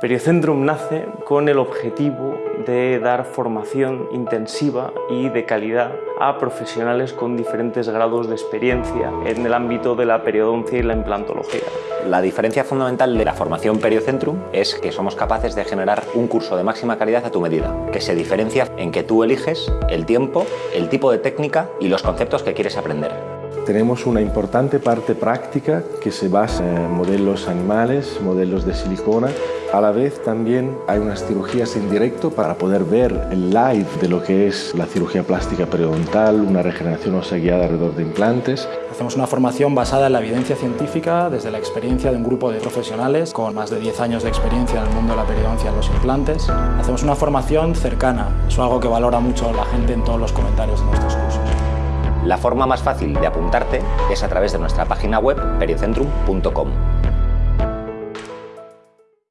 Periocentrum nace con el objetivo de dar formación intensiva y de calidad a profesionales con diferentes grados de experiencia en el ámbito de la periodoncia y la implantología. La diferencia fundamental de la formación Periocentrum es que somos capaces de generar un curso de máxima calidad a tu medida, que se diferencia en que tú eliges el tiempo, el tipo de técnica y los conceptos que quieres aprender. Tenemos una importante parte práctica que se basa en modelos animales, modelos de silicona. A la vez también hay unas cirugías en directo para poder ver el live de lo que es la cirugía plástica periodontal, una regeneración ósea guiada alrededor de implantes. Hacemos una formación basada en la evidencia científica desde la experiencia de un grupo de profesionales con más de 10 años de experiencia en el mundo de la periodoncia en los implantes. Hacemos una formación cercana, es algo que valora mucho la gente en todos los comentarios de nuestros cursos. La forma más fácil de apuntarte es a través de nuestra página web periocentrum.com.